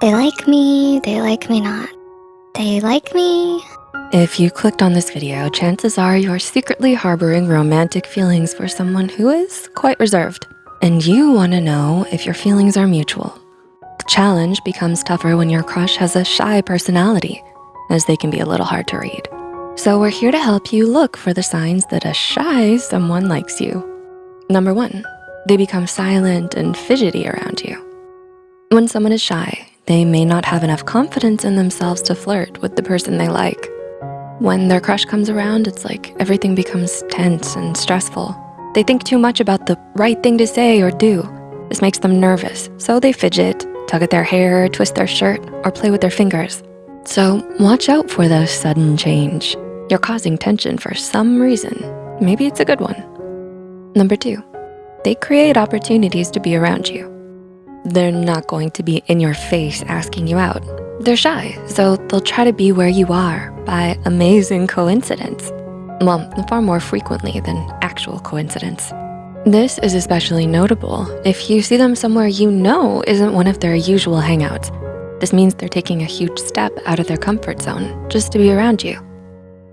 They like me, they like me not. They like me. If you clicked on this video, chances are you're secretly harboring romantic feelings for someone who is quite reserved. And you wanna know if your feelings are mutual. The challenge becomes tougher when your crush has a shy personality, as they can be a little hard to read. So we're here to help you look for the signs that a shy someone likes you. Number one, they become silent and fidgety around you. When someone is shy, they may not have enough confidence in themselves to flirt with the person they like. When their crush comes around, it's like everything becomes tense and stressful. They think too much about the right thing to say or do. This makes them nervous, so they fidget, tug at their hair, twist their shirt, or play with their fingers. So watch out for the sudden change. You're causing tension for some reason. Maybe it's a good one. Number two, they create opportunities to be around you. They're not going to be in your face asking you out. They're shy, so they'll try to be where you are by amazing coincidence. Well, far more frequently than actual coincidence. This is especially notable if you see them somewhere you know isn't one of their usual hangouts. This means they're taking a huge step out of their comfort zone just to be around you.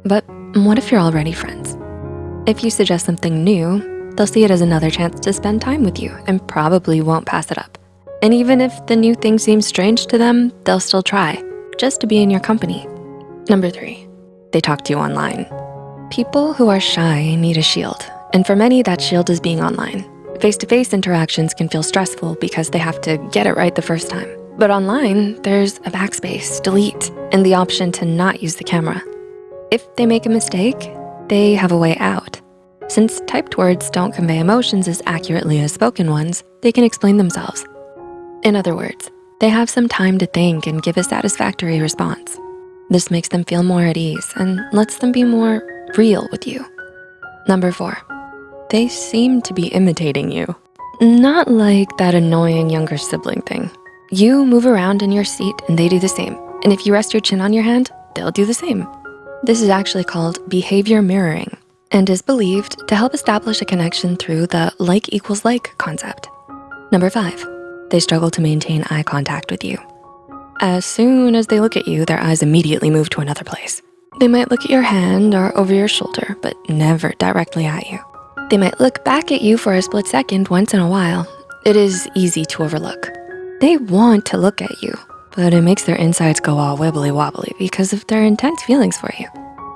But what if you're already friends? If you suggest something new, they'll see it as another chance to spend time with you and probably won't pass it up. And even if the new thing seems strange to them, they'll still try, just to be in your company. Number three, they talk to you online. People who are shy need a shield, and for many, that shield is being online. Face-to-face -face interactions can feel stressful because they have to get it right the first time. But online, there's a backspace, delete, and the option to not use the camera. If they make a mistake, they have a way out. Since typed words don't convey emotions as accurately as spoken ones, they can explain themselves. In other words, they have some time to think and give a satisfactory response. This makes them feel more at ease and lets them be more real with you. Number four, they seem to be imitating you. Not like that annoying younger sibling thing. You move around in your seat and they do the same. And if you rest your chin on your hand, they'll do the same. This is actually called behavior mirroring and is believed to help establish a connection through the like equals like concept. Number five, they struggle to maintain eye contact with you. As soon as they look at you, their eyes immediately move to another place. They might look at your hand or over your shoulder, but never directly at you. They might look back at you for a split second once in a while. It is easy to overlook. They want to look at you, but it makes their insides go all wibbly wobbly because of their intense feelings for you,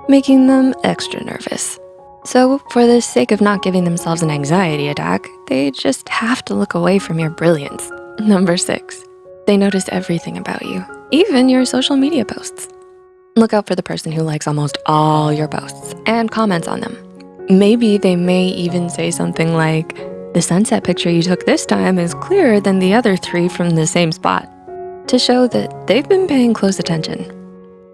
making them extra nervous. So for the sake of not giving themselves an anxiety attack, they just have to look away from your brilliance. Number six, they notice everything about you, even your social media posts. Look out for the person who likes almost all your posts and comments on them. Maybe they may even say something like, the sunset picture you took this time is clearer than the other three from the same spot, to show that they've been paying close attention.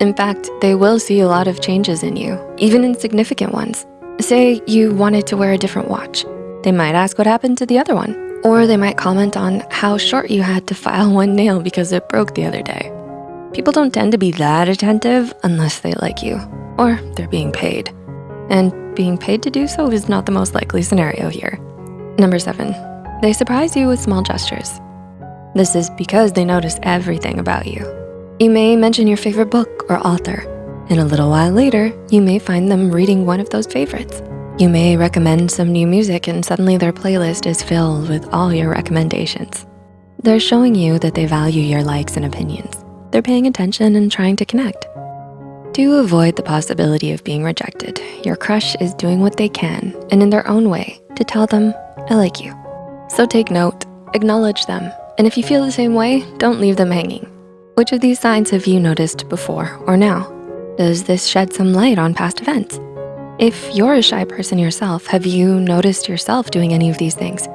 In fact, they will see a lot of changes in you, even insignificant ones. Say you wanted to wear a different watch. They might ask what happened to the other one. Or they might comment on how short you had to file one nail because it broke the other day. People don't tend to be that attentive unless they like you or they're being paid. And being paid to do so is not the most likely scenario here. Number seven, they surprise you with small gestures. This is because they notice everything about you. You may mention your favorite book or author, and a little while later, you may find them reading one of those favorites. You may recommend some new music and suddenly their playlist is filled with all your recommendations. They're showing you that they value your likes and opinions. They're paying attention and trying to connect. To avoid the possibility of being rejected, your crush is doing what they can and in their own way to tell them, I like you. So take note, acknowledge them, and if you feel the same way, don't leave them hanging. Which of these signs have you noticed before or now? Does this shed some light on past events? If you're a shy person yourself, have you noticed yourself doing any of these things?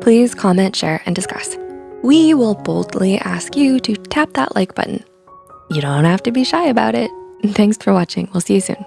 Please comment, share, and discuss. We will boldly ask you to tap that like button. You don't have to be shy about it. Thanks for watching. We'll see you soon.